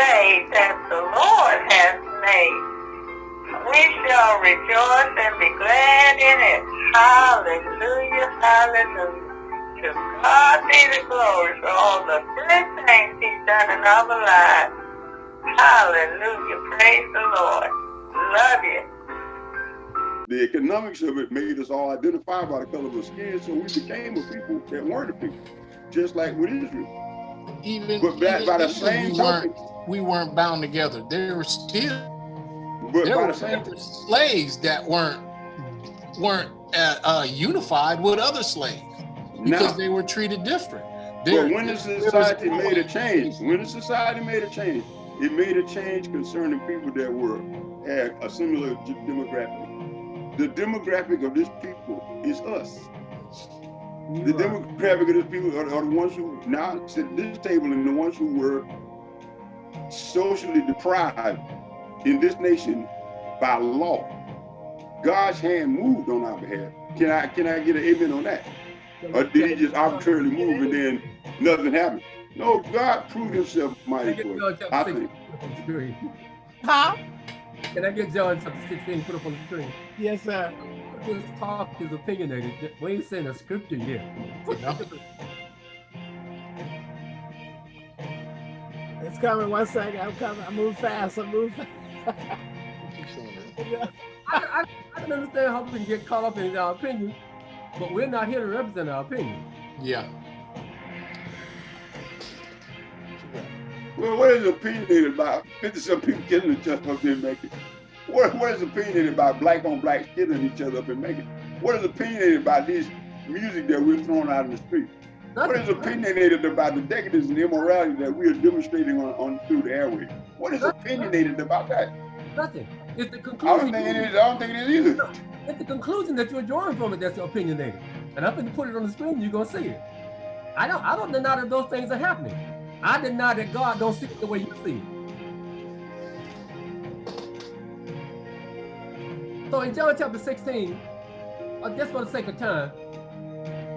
day that the Lord has made. We shall rejoice and be glad in it. Hallelujah, hallelujah. To God be the glory for all the good things he's done in our lives. Hallelujah, praise the Lord. Love you. The economics of it made us all identify by the color of our skin, so we became a people that weren't a people, just like with Israel. Even, But that, even by the even same we token, weren't we weren't bound together. There were still but there were, the same there were slaves that weren't weren't uh, uh, unified with other slaves because now, they were treated different. There, but when the there was society made a change, when the society made a change, it made a change concerning people that were had a similar demographic. The demographic of this people is us. The demographic of this people are, are the ones who now sit at this table and the ones who were socially deprived in this nation by law. God's hand moved on our behalf. Can I can I get an amen on that? Or did he just arbitrarily move and then nothing happened? No, God proved himself mighty Can I for get it. I think. put up on the screen? Huh? Can I get John chapter 16 put up on the screen? Yes, sir. This talk is opinionated. We ain't saying a scripture yet. It's coming. One second. I'm coming. I move fast. I move fast. I, I, I can understand how we can get caught up in our opinion, but we're not here to represent our opinion. Yeah. Well, what is opinionated about 50 some people killing each other up there and making? What, what is opinionated about black on black killing each other up and making? What is opinionated about this music that we're throwing out in the street? What is opinionated about the decadence and immorality that we are demonstrating on, on through the airway? What is opinionated about that? Nothing. It's the conclusion. I don't think it is. I don't think it is either. It's the conclusion that you're drawing from it that's opinionated. And I'm going to put it on the screen. You're gonna see it. I don't. I don't deny that those things are happening. I deny that God don't see it the way you see it. So in John chapter 16, uh, just for the sake of time,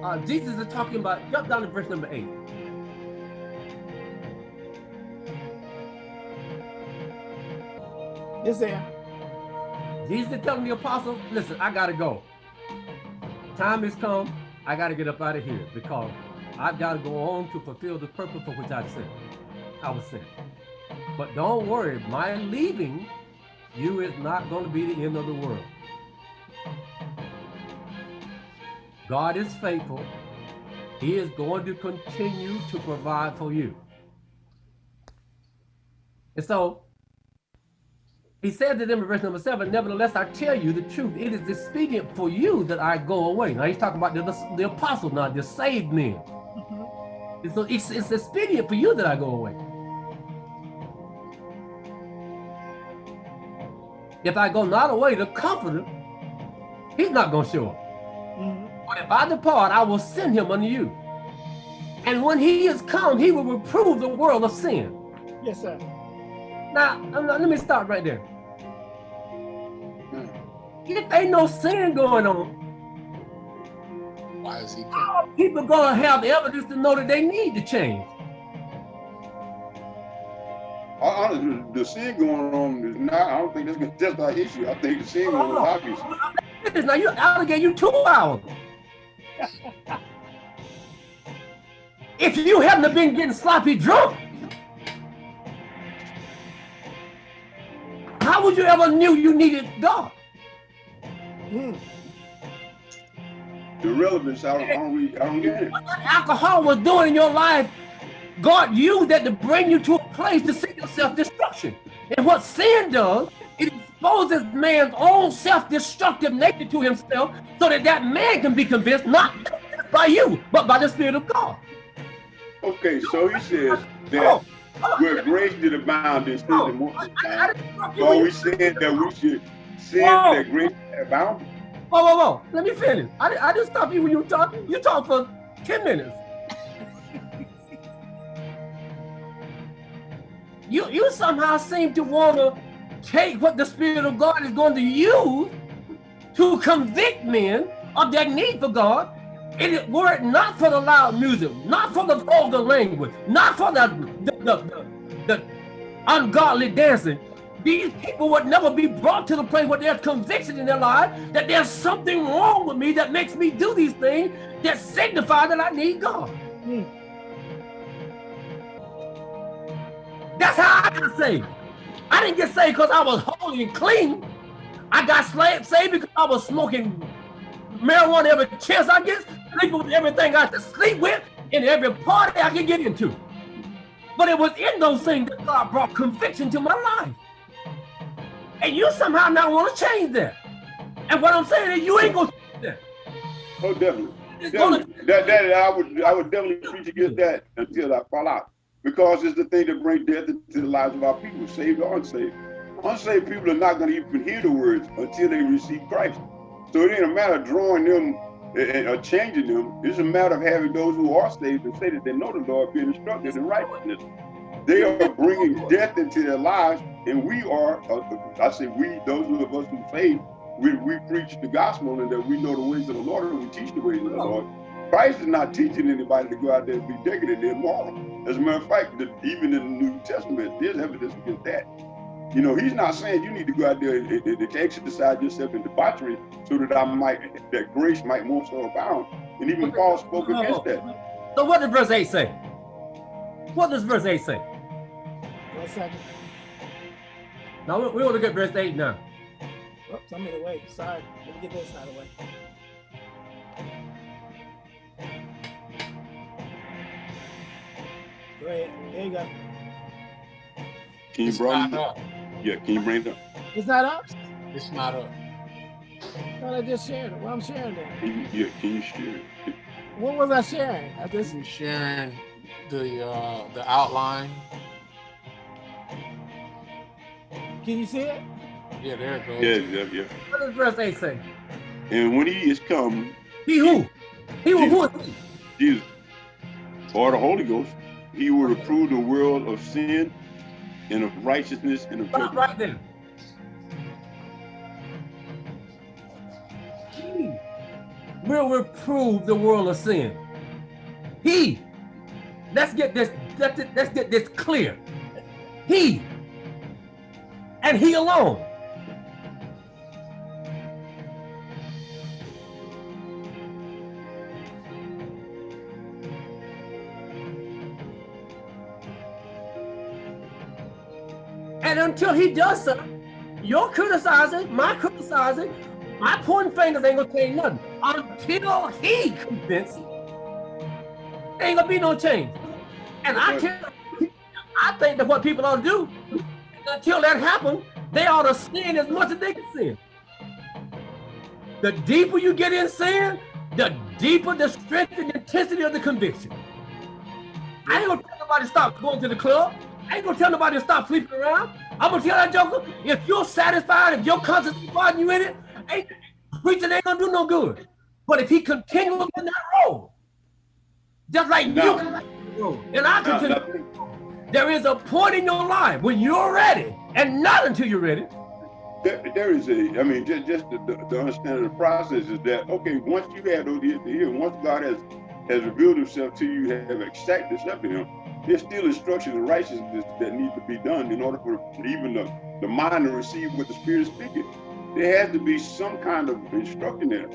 uh, Jesus is talking about. Jump down to verse number eight. Yes, sir. Jesus is telling the apostle, listen, I gotta go. Time has come. I gotta get up out of here because I've got to go on to fulfill the purpose for which I sent. I was sent. But don't worry, my leaving you is not going to be the end of the world. God is faithful. He is going to continue to provide for you. And so he said to them in verse number seven, Nevertheless, I tell you the truth. It is expedient for you that I go away. Now he's talking about the, the apostles now, the saved men. Mm-hmm. And so it's, it's expedient for you that I go away. If I go not away, the comforter, he's not going to show up. Mm-hmm. But if I depart, I will send him unto you. And when he is come, he will reprove the world of sin. Yes, sir. Now, I'm not- let me stop right there. Hmm. If ain't no sin going on, Why is he how are people gonna have the evidence to know that they need to change? I, Honestly, the sin going on is not, I don't think that's just our issue. I think the sin going on is obvious. Now you, I gave you two hours. If you hadn't been getting sloppy drunk, how would you ever knew you needed God? Hmm. The relevance, I don't, I don't, really, I don't get it. What that alcohol was doing in your life, God used that to bring you to a place to see your self-destruction. And what sin does, exposes man's own self-destructive nature to himself so that that man can be convinced not by you, but by the Spirit of God. Okay, so he says that where grace did abound, the more abound. So we said that we should sin Whoa. that grace abound. Whoa, whoa, whoa. Let me finish. I, I didn't stop you when you were talking. You talked for 10 minutes. you, you somehow seem to want to take what the Spirit of God is going to use to convict men of their need for God. It were it not for the loud music, not for the vulgar language, not for the the, the, the, ungodly dancing, these people would never be brought to the place where there's conviction in their life that there's something wrong with me that makes me do these things that signify that I need God. Mm. That's how I got saved. I didn't get saved because I was holy and clean. I got saved because I was smoking marijuana every chance I get, sleeping with everything I could sleep with, in every party I could get into. But it was in those things that God brought conviction to my life. And you somehow now want to change that. And what I'm saying is you ain't gonna change that. Oh, definitely. It's gonna Definitely. That, that, I would, I would definitely preach against that until I fall out. Because it's the thing that brings death into the lives of our people, saved or unsaved. Unsaved people are not going to even hear the words until they receive Christ. So it ain't a matter of drawing them or changing them. It's a matter of having those who are saved and say that they know the Lord, being instructed in righteousness. They are bringing death into their lives, and we are, uh, I say we, those of us who saved, we, we preach the gospel and that we know the ways of the Lord and we teach the ways of the Lord. Christ is not teaching anybody to go out there and be decadent and immoral. As a matter of fact, the, even in the New Testament, there's evidence against that. You know, he's not saying you need to go out there and, and, and exercise yourself in debauchery so that I might, that grace might more so abound. And even Paul spoke against that. So what does verse 8 say? What does verse 8 say? One second. Now we, we want to get verse 8 now. Oh, Oops, I'm in the way. Sorry. Let me get this out of the way. Go ahead. There you go. Can you It's bring it up. Yeah, can you bring it up? It's not up? It's not up. I thought I just shared it. Well, I'm sharing it. Can you, yeah, can you share it? What was I sharing? I just You're sharing the uh, the outline. can you see it? Yeah, there it goes. Yeah, yeah, yeah. What does verse 8 say? And when he is come, He who? He who, who is he? Jesus, or the Holy Ghost, he will reprove the world of sin and of righteousness and of Stop judgment. right there. He will reprove the world of sin. He. Let's get this. Let's, let's get this clear. He. And he alone. Until he does so, you're criticizing, my criticizing, my pointing fingers ain't gonna change nothing. Until he convinced, ain't gonna be no change. And I tell I think that what people ought to do, until that happens, they ought to sin as much as they can sin. The deeper you get in sin, the deeper the strength and intensity of the conviction. I ain't gonna tell nobody to stop going to the club. I ain't gonna tell nobody to stop sleeping around. I'm gonna tell that joker, if you're satisfied, if your conscience is fighting you in it, ain't preaching ain't gonna do no good. But if he continues in that road, just like No. you and I continue, now, there is a point in your life when you're ready, and not until you're ready. there, there is a, I mean, just, just the, the, the understanding of the process is that, okay, once you have those ears to hear, once God has, has revealed himself to you, have accepted him, there's still instructions and righteousness that need to be done in order for even the, the mind to receive what the Spirit is speaking. There has to be some kind of instruction there.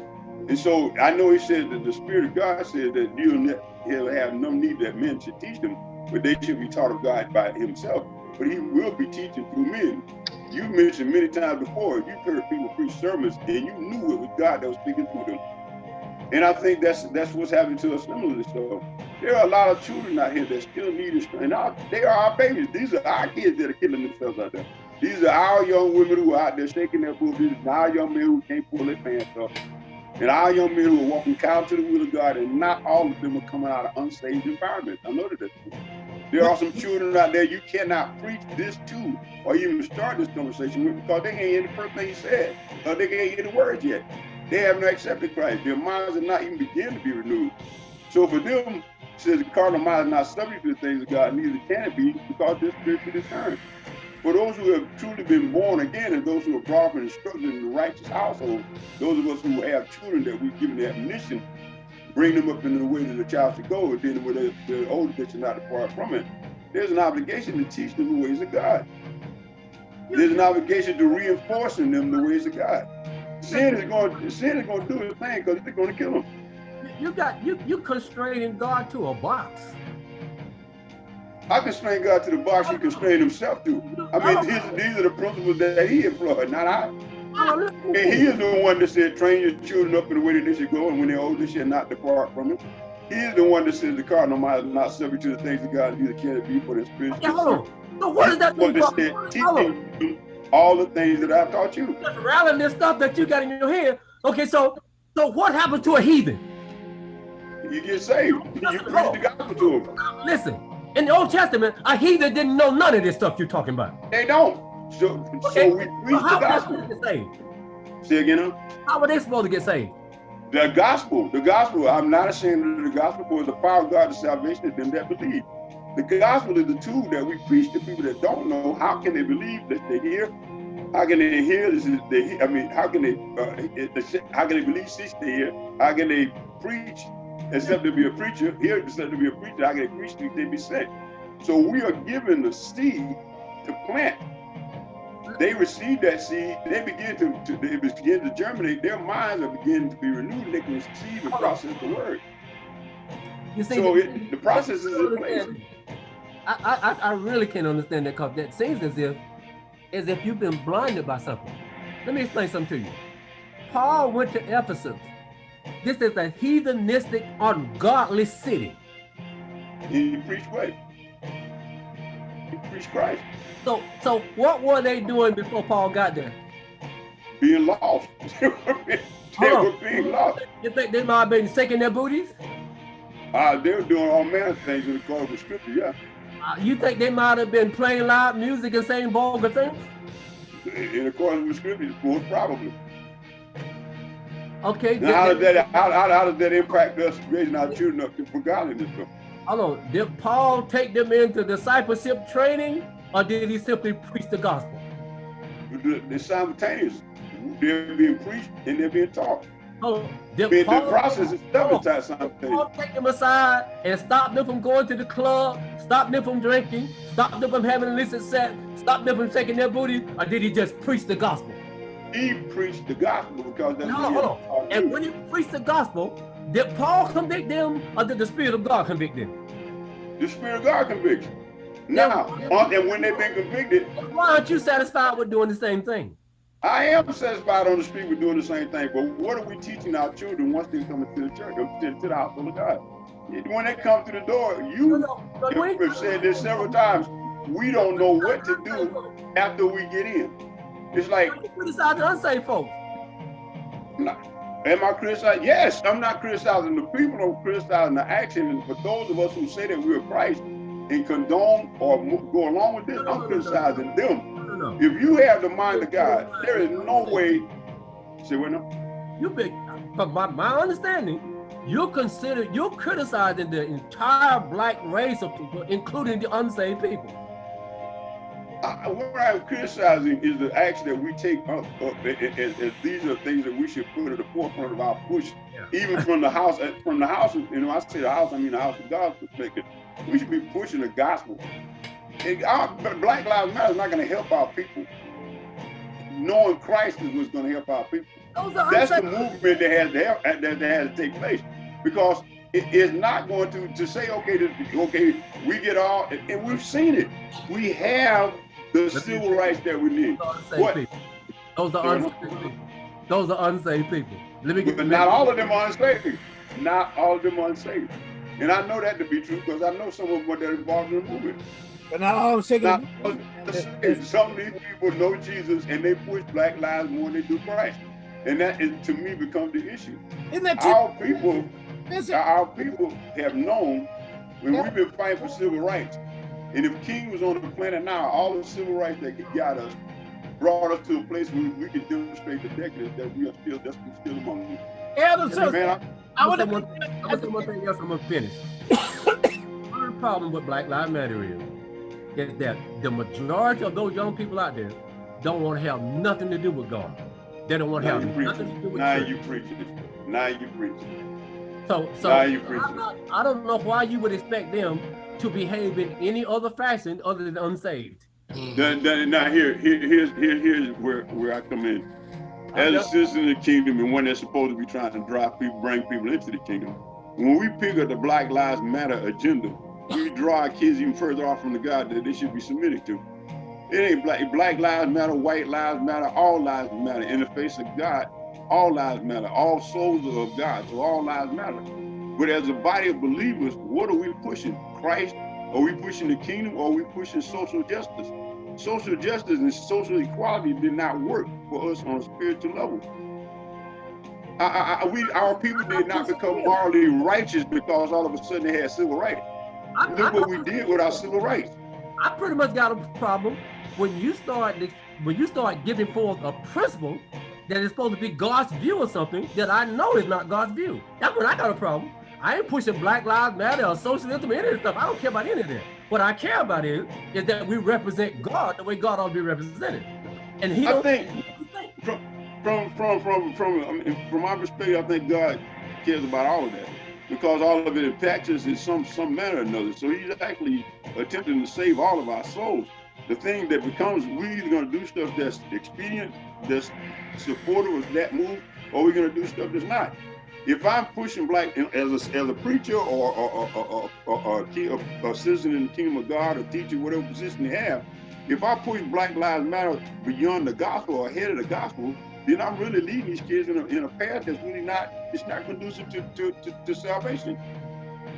And so I know he said that the Spirit of God says that you'll he'll have no need that men should teach them, but they should be taught of God by himself. But he will be teaching through men. You mentioned many times before, you've heard people preach sermons and you knew it was God that was speaking through them. And I think that's that's what's happening to us similarly. So there are a lot of children out here that still need instruction. And our, they are our babies. These are our kids that are killing themselves out there. These are our young women who are out there shaking their booties, and our young men who can't pull their pants up, and our young men who are walking counter to the will of God, and not all of them are coming out of unsaved environments. I know that that's true. There are some children out there you cannot preach this to or even start this conversation with because they ain't hear the first thing he said, or they can't hear the words yet. They have not accepted Christ. Their minds are not even begin to be renewed. So for them, says the carnal mind is not subject to the things of God, neither can it be because they're spiritually discerned. For those who have truly been born again and those who are brought up and instructed in the righteous household, those of us who have children that we've given the admonition, bring them up in the way that the child should go, and then when they're, they're older, should not depart from it. there's an obligation to teach them the ways of God. There's an obligation to reinforcing them the ways of God. Sin is going, sin is going to do its thing because they're going to kill them. You got you you constraining God to a box. I constrain God to the box he constrained himself to. I mean, these, these are the principles that he employed, not I. Oh, And he is the one that said, train your children up in the way that they should go, and when they're old, they shall not depart from it. He is the one that says the cardinal mind is not subject to the things of God, neither can it be for the spiritual. Yeah, hold on. So what does that What mean? that said, all the things that I've taught you. Just rallying this stuff that you got in your head. Okay, so so what happened to a heathen? You get saved. You preach the gospel to them. Listen, in the Old Testament, a heathen didn't know none of this stuff you're talking about. They don't. So, Okay, so we preach how the they gospel. get saved? Say again, huh? How were they supposed to get saved? The gospel, the gospel, I'm not ashamed of the gospel, for the power of God to salvation of them that believe. The gospel is the tool that we preach to people that don't know. How can they believe that they hear? How can they hear? This is they. I mean, how can they? Uh, how can they believe since they hear? How can they preach except to be a preacher? Here, except to be a preacher? I can preach if they be sent? So we are given the seed to plant. They receive that seed. They begin to, to they begin to germinate. Their minds are beginning to be renewed. They can receive and process the word. You see, So the- it, the process is in place. I, I, I- I really can't understand that because that seems as if as if you've been blinded by something. Let me explain something to you. Paul went to Ephesus. This is a heathenistic, ungodly city. He preached what? He preached Christ. So, so what were they doing before Paul got there? Being lost. they were being, Hold were on. being lost. You think they might have been shaking their booties? Uh, they were doing all manner of things in accordance with scripture, yeah. Uh, you think they might have been playing loud music and saying vulgar things? In accordance with scripture, most probably. Okay. Now, how did- does that how, how, how does that impact us raising our children up for godliness? Hold on. Did Paul take them into discipleship training or did he simply preach the gospel? The- They're simultaneous. They're being preached and they're being taught. I Did mean, Paul, the process itself Hold is simultaneous. Paul take them aside and stop them from going to the club, stop them from drinking, stop them from having illicit sex, stop them from shaking their booty, or did he just preach the gospel? He preached the gospel because that's No, what hold taught And when he preached the gospel, did Paul convict them or did the Spirit of God convict them? The Spirit of God convicts. Now, on- uh, and when they've been convicted, Why aren't you satisfied with doing the same thing? I am satisfied on the street with doing the same thing. But what are we teaching our children once they come into the church, uh, to, to the household of God? When they come to the door, No, you no, no, you've said this several times. We don't know what to do after we get in. It's like, You criticize the unsaved folks. am I criticizing? Yes, I'm not criticizing the people. I'm criticizing the action. And for those of us who say that we're Christ and condone or go along with this, I'm criticizing them. If you have the mind of God, there is no way. Say what now? You big, but by my understanding, you're considered, you're criticizing the entire black race of people, including the unsaved people. I, what I'm criticizing is the action that we take up, up as, as these are things that we should put at the forefront of our push, Yeah. even from the house, uh, from the house. You know, I say the house, I mean the house of God's perspective. We should be pushing the gospel. And uh, our Black Lives Matter is not going to help our people. Knowing Christ is what's going to help our people. Those That's the movement that has to help, that, that has to take place because it is not going to to say okay, this, okay, we get all, and, and we've seen it. We have the civil rights that we need, Those are unsaved What? people. Those are Sorry, unsaved people. Those are unsaved people. Let me get but not all of them are unsaved. Not all of them are unsaved, and I know that to be true because I know some of them that are involved in the movement. But not all shaking. Not all of them are. Some of these people know Jesus and they push Black lives more than they do Christ, and that is to me becomes the issue. Isn't that true? Our people our people have known when we've been fighting for civil rights. And if King was on the planet now, all the civil rights that he got us brought us to a place where we can demonstrate the decadence that we are still just still among them. Elder And man, I I'm want gonna say one thing- I'm gonna one thing else. I'm gonna finish. One the problem with Black Lives Matter is, is that the majority of those young people out there don't want to have nothing to do with God. They don't want to now have you nothing to do preaching. with Now church. you preaching. It. Now you preaching. So, so Now you I'm not, I don't know why you would expect them to behave in any other fashion other than unsaved. Now here, here, here's, here, here's where, where I come in. As a citizen of the kingdom and one that's supposed to be trying to drive people, bring people into the kingdom, when we pick up the Black Lives Matter agenda, we draw our kids even further off from the God that they should be submitted to. It ain't black, black lives matter, white lives matter, all lives matter. In the face of God, all lives matter. All souls are of God, so all lives matter. But as a body of believers, what are we pushing? Christ? Are we pushing the kingdom or are we pushing social justice? Social justice and social equality did not work for us on a spiritual level. I, I, I- we, our people did not become morally righteous because all of a sudden they had civil rights. Look what we did with our civil rights. I pretty much got a problem when you start when you start giving forth a principle that is supposed to be God's view of something that I know is not God's view. That's when I got a problem. I ain't pushing Black Lives Matter or socialism or any of this stuff. I don't care about any of that. What I care about is is that we represent God the way God ought to be represented. And he I think. from from from from from I mean, from my perspective, I think God cares about all of that because all of it impacts us in some some manner or another. So He's actually attempting to save all of our souls. The thing that becomes we either going to do stuff that's expedient, that's supportive of that move, or we're going to do stuff that's not. If I'm pushing black as a, as a preacher or or, or, or, a citizen in the kingdom of God, or teacher, whatever position you have, if I push Black Lives Matter beyond the gospel or ahead of the gospel, then I'm really leading these kids in a, in a path that's really not, it's not conducive to, to, to, to salvation.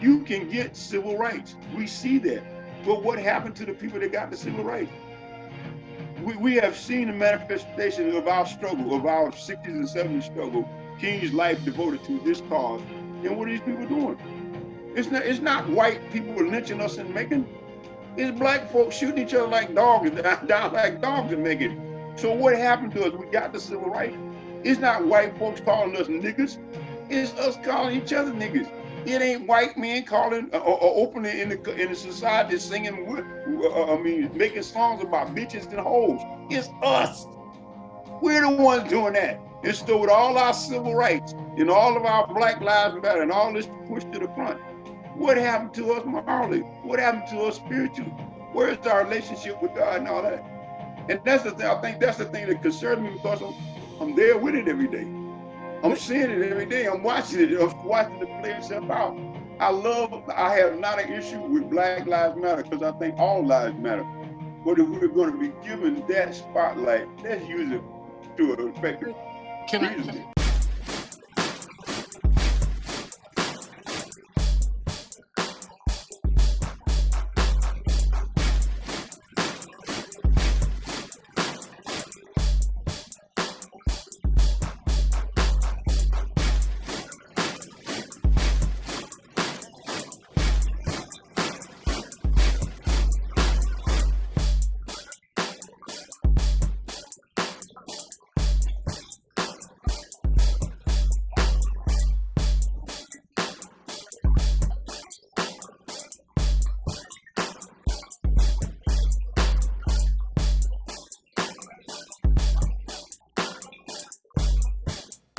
You can get civil rights. We see that. But what happened to the people that got the civil rights? We, we have seen the manifestation of our struggle, of our 60s and 70s struggle, King's life devoted to this cause. And what are these people doing? It's not, it's not white people lynching us and making it's black folks shooting each other like dogs, down, like dogs making it. So what happened to us? We got the civil rights. It's not white folks calling us niggas. It's us calling each other niggas. It ain't white men calling uh, or, or opening in the in the society singing. with- Uh, I mean, making songs about bitches and hoes. It's us. We're the ones doing that. And so with all our civil rights and all of our Black Lives Matter and all this pushed to the front, what happened to us morally? What happened to us spiritually? Where's our relationship with God and all that? And that's the thing, I think that's the thing that concerns me because I'm, I'm there with it every day. I'm seeing it every day. I'm watching it. I'm watching it play itself out. I love, I have not an issue with Black Lives Matter because I think all lives matter. But if we're going to be given that spotlight, let's use it to an effective reason.